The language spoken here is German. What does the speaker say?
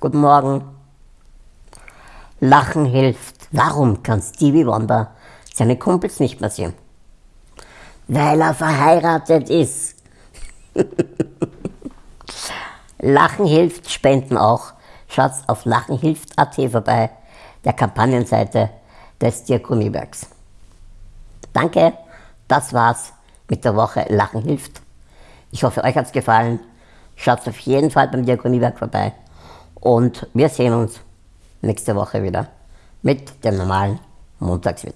Guten Morgen. Lachen hilft. Warum kann Stevie Wonder seine Kumpels nicht mehr sehen? Weil er verheiratet ist. Lachen hilft, spenden auch. Schaut auf lachenhilft.at vorbei, der Kampagnenseite des Diakoniewerks. Danke, das war's mit der Woche Lachen hilft. Ich hoffe, euch hat's gefallen. Schaut auf jeden Fall beim Diakoniewerk vorbei. Und wir sehen uns nächste Woche wieder mit dem normalen Montagswitz.